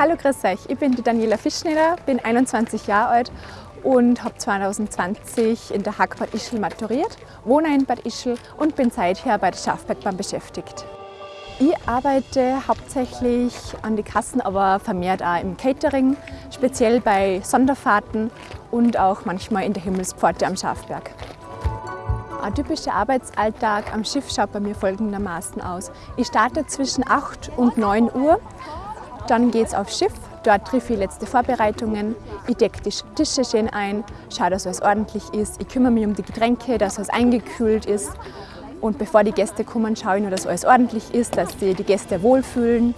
Hallo, grüß euch. Ich bin die Daniela Fischschneider, bin 21 Jahre alt und habe 2020 in der Hack Bad Ischl maturiert, wohne in Bad Ischl und bin seither bei der Schafbergbahn beschäftigt. Ich arbeite hauptsächlich an die Kassen, aber vermehrt auch im Catering, speziell bei Sonderfahrten und auch manchmal in der Himmelspforte am Schafberg. Ein typischer Arbeitsalltag am Schiff schaut bei mir folgendermaßen aus. Ich starte zwischen 8 und 9 Uhr, dann geht es aufs Schiff, dort treffe ich letzte Vorbereitungen, ich decke die Tische schön ein, schaue, dass alles ordentlich ist, ich kümmere mich um die Getränke, dass alles eingekühlt ist und bevor die Gäste kommen, schaue ich nur, dass alles ordentlich ist, dass die, die Gäste wohlfühlen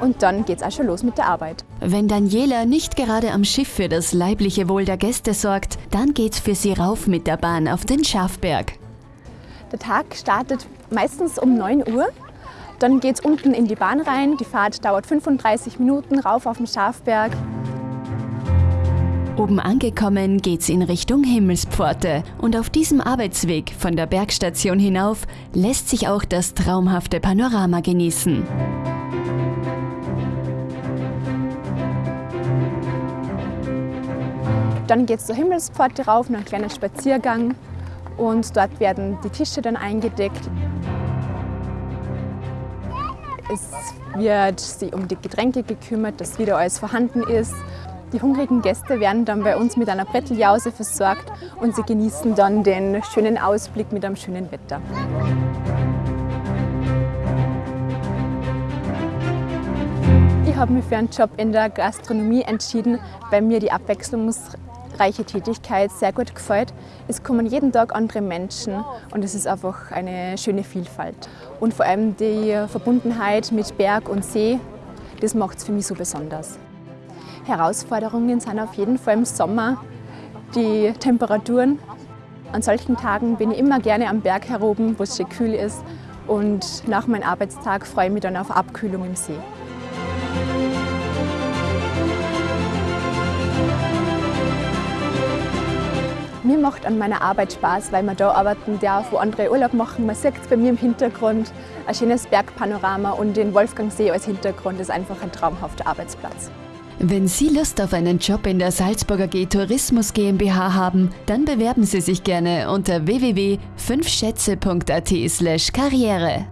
und dann geht es auch schon los mit der Arbeit. Wenn Daniela nicht gerade am Schiff für das leibliche Wohl der Gäste sorgt, dann geht's für sie rauf mit der Bahn auf den Schafberg. Der Tag startet meistens um 9 Uhr. Dann geht es unten in die Bahn rein. Die Fahrt dauert 35 Minuten rauf auf den Schafberg. Oben angekommen geht's in Richtung Himmelspforte und auf diesem Arbeitsweg von der Bergstation hinauf lässt sich auch das traumhafte Panorama genießen. Dann geht es zur Himmelspforte rauf, noch ein kleiner Spaziergang und dort werden die Tische dann eingedeckt. Es wird sich um die Getränke gekümmert, dass wieder alles vorhanden ist. Die hungrigen Gäste werden dann bei uns mit einer Bretteljause versorgt und sie genießen dann den schönen Ausblick mit einem schönen Wetter. Ich habe mich für einen Job in der Gastronomie entschieden, weil mir die Abwechslung reiche Tätigkeit sehr gut gefällt. Es kommen jeden Tag andere Menschen und es ist einfach eine schöne Vielfalt. Und vor allem die Verbundenheit mit Berg und See, das macht es für mich so besonders. Herausforderungen sind auf jeden Fall im Sommer die Temperaturen. An solchen Tagen bin ich immer gerne am Berg heroben, wo es schön kühl ist und nach meinem Arbeitstag freue ich mich dann auf Abkühlung im See. Mir macht an meiner Arbeit Spaß, weil man da arbeiten darf, wo andere Urlaub machen. Man sieht bei mir im Hintergrund, ein schönes Bergpanorama und den Wolfgangsee als Hintergrund ist einfach ein traumhafter Arbeitsplatz. Wenn Sie Lust auf einen Job in der Salzburger G Tourismus GmbH haben, dann bewerben Sie sich gerne unter www.5schätze.at/karriere.